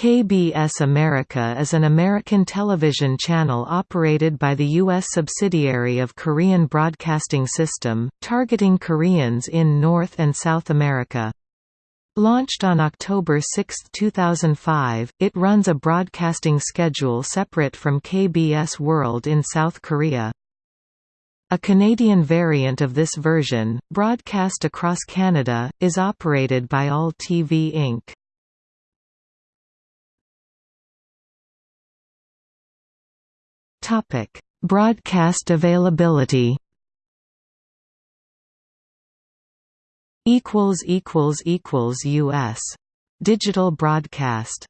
KBS America is an American television channel operated by the U.S. subsidiary of Korean Broadcasting System, targeting Koreans in North and South America. Launched on October 6, 2005, it runs a broadcasting schedule separate from KBS World in South Korea. A Canadian variant of this version, broadcast across Canada, is operated by All TV Inc. Topic: Broadcast availability. Equals equals equals U.S. Digital broadcast